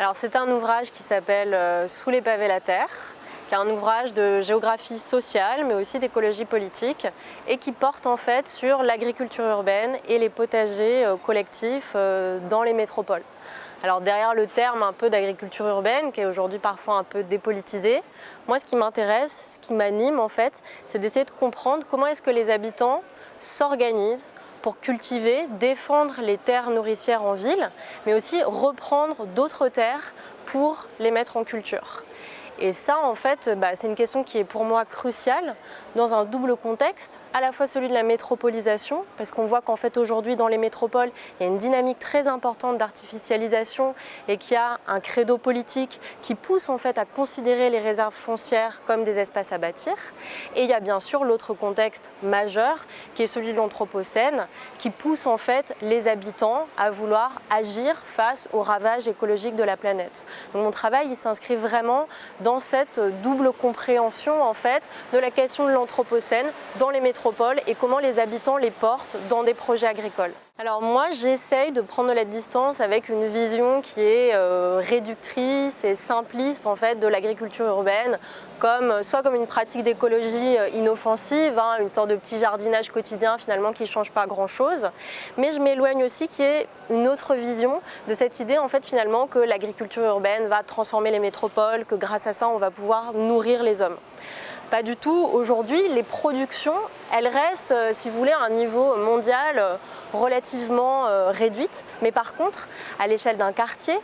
Alors c'est un ouvrage qui s'appelle euh, Sous les pavés la terre, qui est un ouvrage de géographie sociale mais aussi d'écologie politique et qui porte en fait sur l'agriculture urbaine et les potagers euh, collectifs euh, dans les métropoles. Alors derrière le terme un peu d'agriculture urbaine, qui est aujourd'hui parfois un peu dépolitisé, moi ce qui m'intéresse, ce qui m'anime en fait, c'est d'essayer de comprendre comment est-ce que les habitants s'organisent pour cultiver, défendre les terres nourricières en ville, mais aussi reprendre d'autres terres pour les mettre en culture. Et ça, en fait, bah, c'est une question qui est pour moi cruciale dans un double contexte, à la fois celui de la métropolisation, parce qu'on voit qu'en fait aujourd'hui dans les métropoles, il y a une dynamique très importante d'artificialisation et qu'il y a un credo politique qui pousse en fait à considérer les réserves foncières comme des espaces à bâtir. Et il y a bien sûr l'autre contexte majeur qui est celui de l'Anthropocène, qui pousse en fait les habitants à vouloir agir face aux ravages écologiques de la planète. Donc mon travail il s'inscrit vraiment dans cette double compréhension en fait de la question de l'Anthropocène dans les métropoles et comment les habitants les portent dans des projets agricoles. Alors moi j'essaye de prendre la distance avec une vision qui est euh, réductrice et simpliste en fait de l'agriculture urbaine comme soit comme une pratique d'écologie euh, inoffensive, hein, une sorte de petit jardinage quotidien finalement qui ne change pas grand chose, mais je m'éloigne aussi qui est une autre vision de cette idée en fait finalement que l'agriculture urbaine va transformer les métropoles, que grâce à ça on va pouvoir nourrir les hommes. Pas du tout. Aujourd'hui, les productions, elles restent, euh, si vous voulez, à un niveau mondial euh, euh, réduite. Mais par contre, à l'échelle d'un quartier,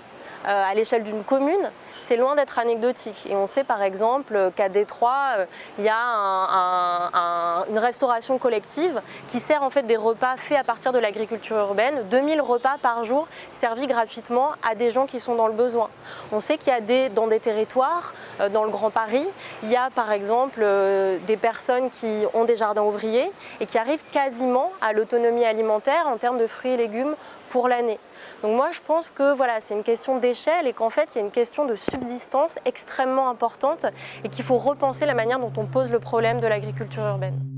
à l'échelle d'une commune, c'est loin d'être anecdotique. Et on sait par exemple qu'à Détroit, il y a une restauration collective qui sert en fait des repas faits à partir de l'agriculture urbaine, 2000 repas par jour servis gratuitement à des gens qui sont dans le besoin. On sait qu'il y a des, dans des territoires, dans le Grand Paris, il y a par exemple des personnes qui ont des jardins ouvriers et qui arrivent quasiment à l'autonomie alimentaire en termes de fruits et légumes pour l'année. Donc moi je pense que voilà, c'est une question d'échelle et qu'en fait il y a une question de subsistance extrêmement importante et qu'il faut repenser la manière dont on pose le problème de l'agriculture urbaine.